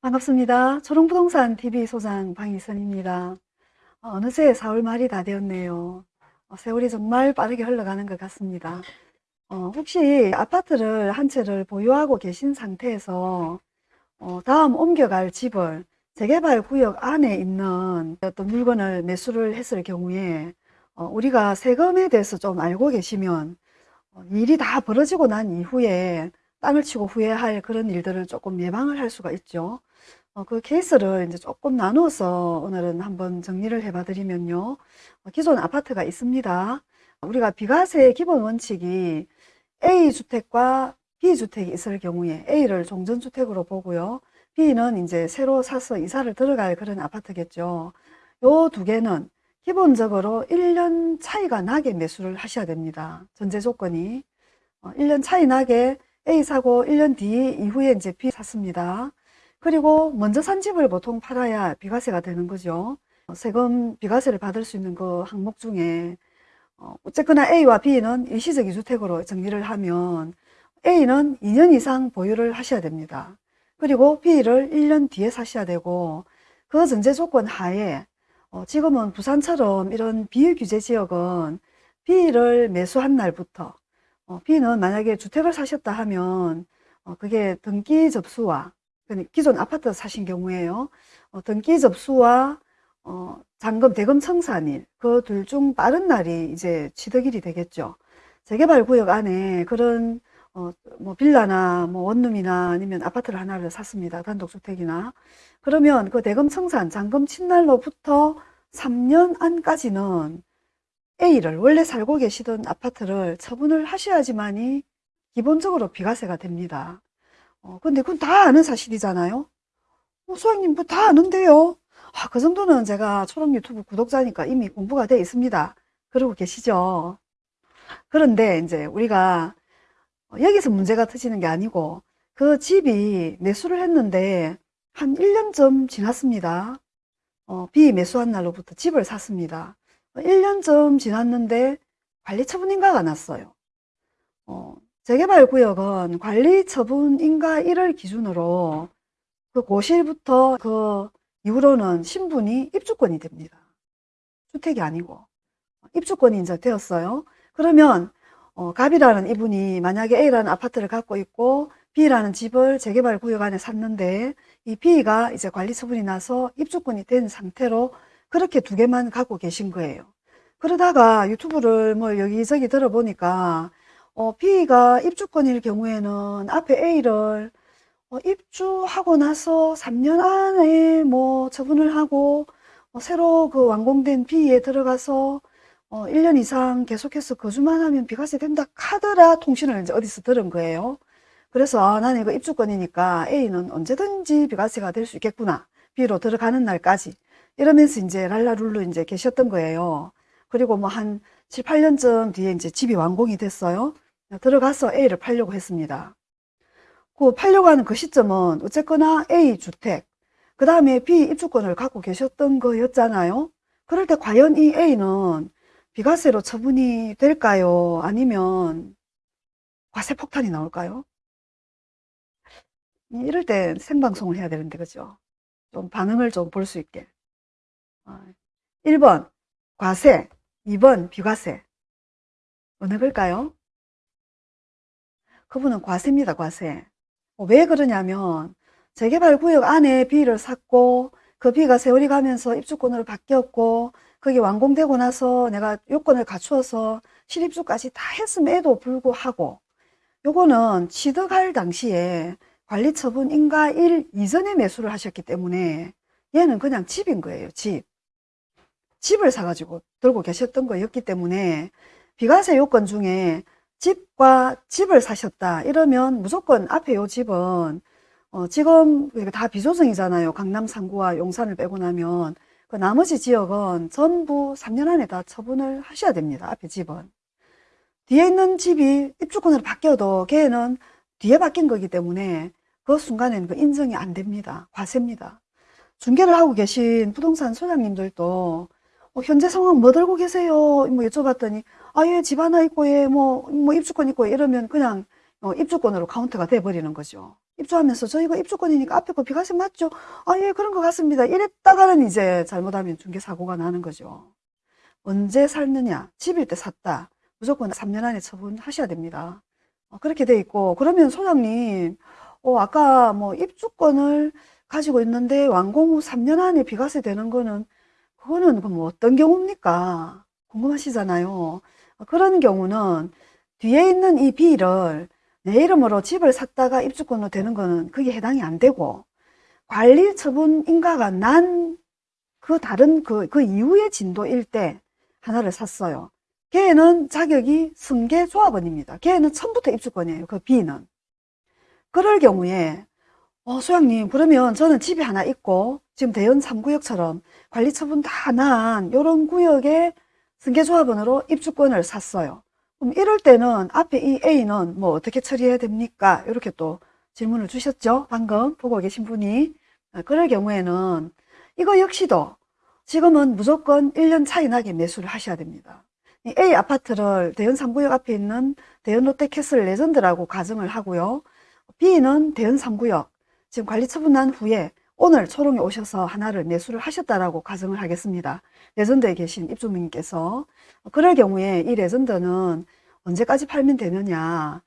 반갑습니다. 초롱부동산 TV 소장 방희선입니다. 어, 어느새 4월 말이 다 되었네요. 어, 세월이 정말 빠르게 흘러가는 것 같습니다. 어, 혹시 아파트를 한 채를 보유하고 계신 상태에서 어, 다음 옮겨갈 집을 재개발 구역 안에 있는 어떤 물건을 매수를 했을 경우에 어, 우리가 세금에 대해서 좀 알고 계시면 어, 일이 다 벌어지고 난 이후에 땅을 치고 후회할 그런 일들을 조금 예방을 할 수가 있죠. 어, 그 케이스를 이제 조금 나누어서 오늘은 한번 정리를 해봐 드리면요. 어, 기존 아파트가 있습니다. 우리가 비과세 기본 원칙이 A주택과 B주택이 있을 경우에 A를 종전주택으로 보고요. B는 이제 새로 사서 이사를 들어갈 그런 아파트겠죠. 요 두 개는 기본적으로 1년 차이가 나게 매수를 하셔야 됩니다. 전제 조건이. 어, 1년 차이 나게 A 사고 1년 뒤 이후에 이제 B 샀습니다. 그리고 먼저 산 집을 보통 팔아야 비과세가 되는 거죠. 어, 세금 비과세를 받을 수 있는 그 항목 중에 어, 어쨌거나 A와 B는 일시적 이주택으로 정리를 하면 A는 2년 이상 보유를 하셔야 됩니다. 그리고 B를 1년 뒤에 사셔야 되고 그 전제 조건 하에 어, 지금은 부산처럼 이런 비규제 지역은 B를 매수한 날부터 어, B는 만약에 주택을 사셨다 하면 어, 그게 등기 접수와 기존 아파트 사신 경우에요. 어, 등기 접수와 어, 잔금 대금 청산일 그 둘 중 빠른 날이 이제 취득일이 되겠죠. 재개발 구역 안에 그런 어, 뭐 빌라나 뭐 원룸이나 아니면 아파트를 하나를 샀습니다. 단독주택이나 그러면 그 대금 청산 잔금 친날로부터 3년 안까지는 A를 원래 살고 계시던 아파트를 처분을 하셔야지만이 기본적으로 비과세가 됩니다. 어, 근데 그건 다 아는 사실이잖아요. 어, 소장님 뭐 다 아는데요. 아, 그 정도는 제가 초록 유튜브 구독자니까 이미 공부가 되어 있습니다. 그러고 계시죠. 그런데 이제 우리가 여기서 문제가 터지는 게 아니고 그 집이 매수를 했는데 한 1년쯤 지났습니다. 어, 비 매수한 날로부터 집을 샀습니다. 1년쯤 지났는데 관리처분 인가가 났어요. 어, 재개발구역은 관리처분 인가 1을 기준으로 그 고실부터 그 이후로는 신분이 입주권이 됩니다. 주택이 아니고 입주권이 이제 되었어요. 그러면 어, 갑이라는 이분이 만약에 A라는 아파트를 갖고 있고 B라는 집을 재개발 구역 안에 샀는데 이 B가 이제 관리 처분이 나서 입주권이 된 상태로 그렇게 두 개만 갖고 계신 거예요. 그러다가 유튜브를 뭐 여기저기 들어보니까 어, B가 입주권일 경우에는 앞에 A를 어, 입주하고 나서 3년 안에 뭐 처분을 하고 어, 새로 그 완공된 B에 들어가서 어, 1년 이상 계속해서 거주만 하면 비과세 된다 카더라 통신을 이제 어디서 들은 거예요. 그래서 아, 나는 이거 입주권이니까 A는 언제든지 비과세가 될 수 있겠구나. B로 들어가는 날까지. 이러면서 이제 랄라룰루 이제 계셨던 거예요. 그리고 뭐 한 7, 8년쯤 뒤에 이제 집이 완공이 됐어요. 들어가서 A를 팔려고 했습니다. 그 팔려고 하는 그 시점은 어쨌거나 A 주택, 그 다음에 B 입주권을 갖고 계셨던 거였잖아요. 그럴 때 과연 이 A는 비과세로 처분이 될까요? 아니면 과세 폭탄이 나올까요? 이럴 때 생방송을 해야 되는데 그죠? 좀 반응을 좀 볼 수 있게 1번 아, 과세 2번 비과세 어느 걸까요? 그분은 과세입니다 과세 어, 왜 그러냐면 재개발 구역 안에 B를 샀고 그 B가 세월이 가면서 입주권으로 바뀌었고 그게 완공되고 나서 내가 요건을 갖추어서 실입주까지 다 했음에도 불구하고 요거는 취득할 당시에 관리처분 인가 1 이전에 매수를 하셨기 때문에 얘는 그냥 집인 거예요. 집. 집을 사가지고 들고 계셨던 거였기 때문에 비과세 요건 중에 집과 집을 사셨다 이러면 무조건 앞에 요 집은 어 지금 다 비조정이잖아요. 강남 상구와 용산을 빼고 나면 그 나머지 지역은 전부 3년 안에 다 처분을 하셔야 됩니다. 앞에 집은. 뒤에 있는 집이 입주권으로 바뀌어도 걔는 뒤에 바뀐 거기 때문에 그 순간에는 그 인정이 안 됩니다. 과세입니다. 중개를 하고 계신 부동산 소장님들도 어, 현재 상황 뭐 들고 계세요? 뭐 여쭤봤더니 아예 집 하나 있고 예뭐 뭐 입주권 있고 이러면 그냥 어, 입주권으로 카운트가 돼 버리는 거죠. 입주하면서 저 이거 입주권이니까 앞에 거 비과세 맞죠? 아, 예, 그런 것 같습니다. 이랬다가는 이제 잘못하면 중개사고가 나는 거죠. 언제 살느냐? 집일 때 샀다. 무조건 3년 안에 처분하셔야 됩니다. 어, 그렇게 돼 있고, 그러면 소장님, 어, 아까 뭐 입주권을 가지고 있는데 완공 후 3년 안에 비과세 되는 거는, 그거는 그럼 어떤 경우입니까? 궁금하시잖아요. 어, 그런 경우는 뒤에 있는 이 B를 내 이름으로 집을 샀다가 입주권으로 되는 거는 그게 해당이 안 되고, 관리 처분 인가가 난 그 다른 그, 그 이후의 진도일 때 하나를 샀어요. 걔는 자격이 승계 조합원입니다. 걔는 처음부터 입주권이에요. 그 B는. 그럴 경우에 어, 소장님 그러면 저는 집이 하나 있고 지금 대연 3구역처럼 관리 처분 다 난 이런 구역에 승계 조합원으로 입주권을 샀어요. 그럼 이럴 때는 앞에 이 A는 뭐 어떻게 처리해야 됩니까? 이렇게 또 질문을 주셨죠. 방금 보고 계신 분이. 어, 그럴 경우에는 이거 역시도 지금은 무조건 1년 차이 나게 매수를 하셔야 됩니다. 이 A 아파트를 대연 3구역 앞에 있는 대연 롯데캐슬 레전드라고 가정을 하고요. B는 대연 3구역 지금 관리 처분 난 후에 오늘 초롱에 오셔서 하나를 매수를 하셨다라고 가정을 하겠습니다. 레전드에 계신 입주민께서 그럴 경우에 이 레전드는 언제까지 팔면 되느냐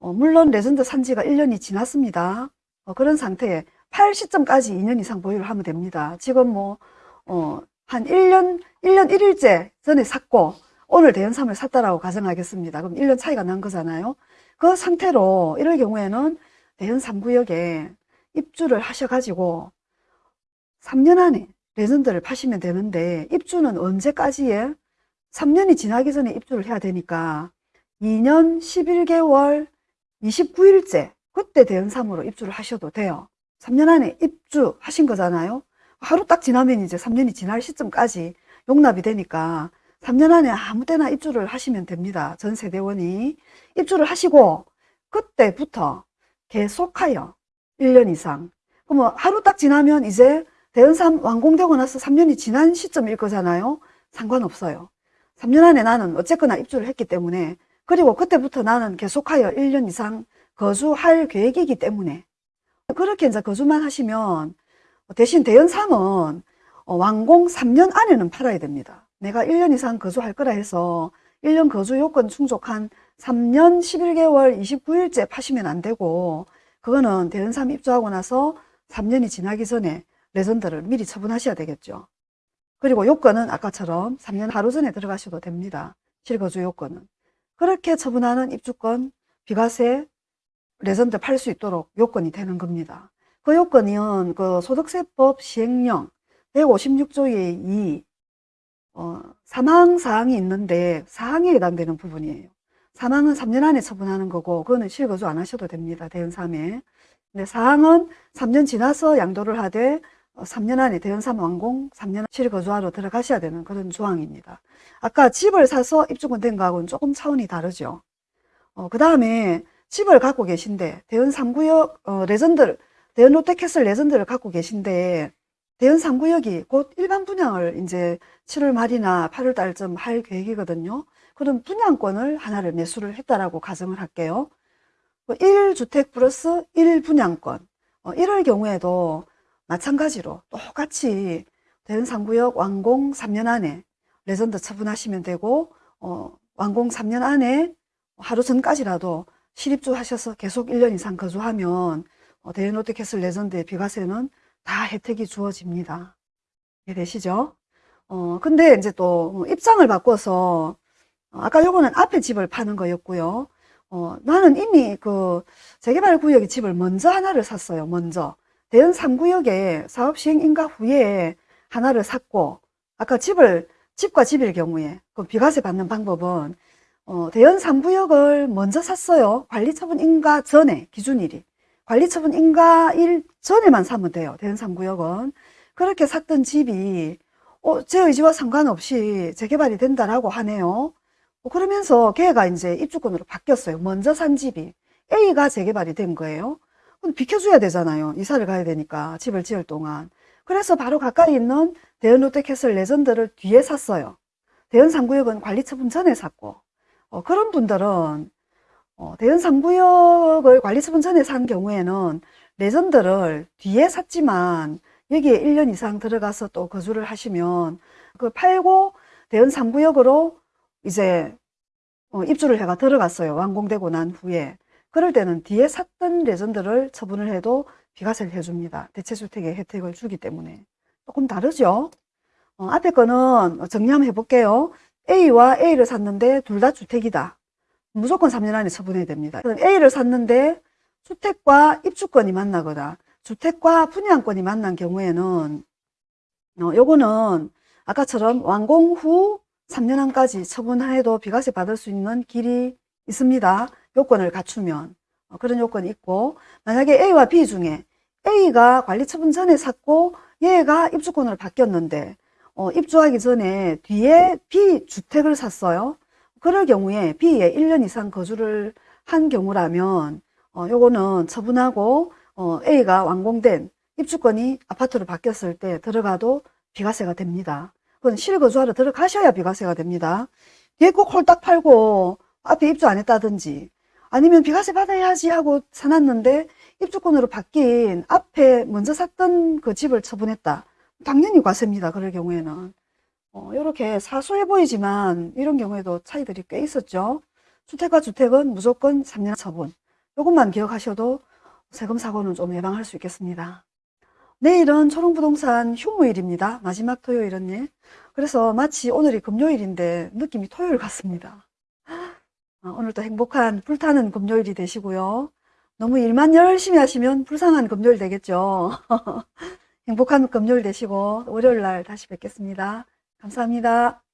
어, 물론 레전드 산지가 1년이 지났습니다. 어, 그런 상태에 팔 시점까지 2년 이상 보유를 하면 됩니다. 지금 뭐, 어, 한 1년, 1년 1일째 전에 샀고, 오늘 대연삼을 샀다라고 가정하겠습니다. 그럼 1년 차이가 난 거잖아요. 그 상태로 이럴 경우에는 대연 3구역에 입주를 하셔가지고 3년 안에 레전드를 파시면 되는데 입주는 언제까지에 3년이 지나기 전에 입주를 해야 되니까 2년 11개월 29일째 그때 대연삼으로 입주를 하셔도 돼요. 3년 안에 입주하신 거잖아요. 하루 딱 지나면 이제 3년이 지날 시점까지 용납이 되니까 3년 안에 아무 때나 입주를 하시면 됩니다. 전 세대원이 입주를 하시고 그때부터 계속하여 1년 이상 그러면 하루 딱 지나면 이제 대연삼 완공되고 나서 3년이 지난 시점일 거잖아요. 상관없어요. 3년 안에 나는 어쨌거나 입주를 했기 때문에 그리고 그때부터 나는 계속하여 1년 이상 거주할 계획이기 때문에 그렇게 이제 거주만 하시면 대신 대연3은 완공 3년 안에는 팔아야 됩니다. 내가 1년 이상 거주할 거라 해서 1년 거주 요건 충족한 3년 11개월 29일째 파시면 안 되고 그거는 대연3 입주하고 나서 3년이 지나기 전에 레전드를 미리 처분하셔야 되겠죠. 그리고 요건은 아까처럼 3년 하루 전에 들어가셔도 됩니다. 실거주 요건은. 그렇게 처분하는 입주권, 비과세, 레전드 팔 수 있도록 요건이 되는 겁니다. 그 요건은 그 소득세법 시행령 156조의 2 어, 삼항 사항이 있는데 사항에 해당되는 부분이에요. 삼항은 3년 안에 처분하는 거고 그거는 실거주 안 하셔도 됩니다. 대연 3에. 근데 사항은 3년 지나서 양도를 하되 3년 안에 대연 3 완공 3년 실거주하러 들어가셔야 되는 그런 조항입니다. 아까 집을 사서 입주권 된 거하고는 조금 차원이 다르죠. 어, 그 다음에 집을 갖고 계신데 대연 3구역 어, 레전드 대연 롯데캐슬 레전드를 갖고 계신데 대연 3구역이 곧 일반 분양을 이제 7월 말이나 8월 달쯤 할 계획이거든요. 그럼 분양권을 하나를 매수를 했다라고 가정을 할게요. 1주택 플러스 1분양권. 어, 이럴 경우에도 마찬가지로 똑같이 대연 3구역 완공 3년 안에 레전드 처분하시면 되고 어, 완공 3년 안에 하루 전까지라도 실입주 하셔서 계속 1년 이상 거주하면 어, 대연 롯데캐슬 레전드의 비과세는 다 혜택이 주어집니다. 이해되시죠? 어, 근데 이제 또 입장을 바꿔서 어, 아까 요거는 앞에 집을 파는 거였고요. 어, 나는 이미 그 재개발 구역의 집을 먼저 하나를 샀어요. 먼저. 대연 3구역에 사업 시행 인가 후에 하나를 샀고 아까 집을 집과 집일 경우에 그 비과세 받는 방법은 어, 대연 3구역을 먼저 샀어요. 관리처분 인가 전에 기준일이. 관리처분 인가일 전에만 사면 돼요. 대연 3구역은. 그렇게 샀던 집이 어, 제 의지와 상관없이 재개발이 된다라고 하네요. 어, 그러면서 걔가 이제 입주권으로 바뀌었어요. 먼저 산 집이. A가 재개발이 된 거예요. 그럼 비켜줘야 되잖아요. 이사를 가야 되니까 집을 지을 동안. 그래서 바로 가까이 있는 대연 롯데캐슬 레전드를 뒤에 샀어요. 대연 3구역은 관리 처분 전에 샀고 어, 그런 분들은 어, 대연 3구역을 관리 처분 전에 산 경우에는 레전드를 뒤에 샀지만 여기에 1년 이상 들어가서 또 거주를 하시면 그걸 팔고 대연 3구역으로 이제 어, 입주를 해가 들어갔어요. 완공되고 난 후에. 그럴 때는 뒤에 샀던 레전드를 처분을 해도 비과세를 해줍니다. 대체주택의 혜택을 주기 때문에. 조금 다르죠? 어, 앞에 거는 정리 한번 해볼게요. A와 A를 샀는데 둘 다 주택이다. 무조건 3년 안에 처분해야 됩니다. 그럼 A를 샀는데 주택과 입주권이 만나거나 주택과 분양권이 만난 경우에는 어, 요거는 아까처럼 완공 후 3년 안까지 처분해도 비과세 받을 수 있는 길이 있습니다. 요건을 갖추면 어, 그런 요건이 있고 만약에 A와 B 중에 A가 관리 처분 전에 샀고 얘가 입주권으로 바뀌었는데 어, 입주하기 전에 뒤에 B 주택을 샀어요. 그럴 경우에 B에 1년 이상 거주를 한 경우라면 어, 요거는 처분하고 어, A가 완공된 입주권이 아파트로 바뀌었을 때 들어가도 비과세가 됩니다. 그건 실거주하러 들어가셔야 비과세가 됩니다. 뒤에 꼭 홀딱 팔고 앞에 입주 안 했다든지 아니면 비과세 받아야지 하고 사놨는데 입주권으로 바뀐 앞에 먼저 샀던 그 집을 처분했다. 당연히 과세입니다. 그럴 경우에는. 어, 이렇게 사소해 보이지만 이런 경우에도 차이들이 꽤 있었죠. 주택과 주택은 무조건 3년 처분. 이것만 기억하셔도 세금 사고는 좀 예방할 수 있겠습니다. 내일은 초롱부동산 휴무일입니다. 마지막 토요일은 그래서 마치 오늘이 금요일인데 느낌이 토요일 같습니다. 어, 오늘도 행복한 불타는 금요일이 되시고요. 너무 일만 열심히 하시면 불쌍한 금요일 되겠죠. 행복한 금요일 되시고 월요일 날 다시 뵙겠습니다. 감사합니다.